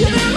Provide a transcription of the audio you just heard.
You. know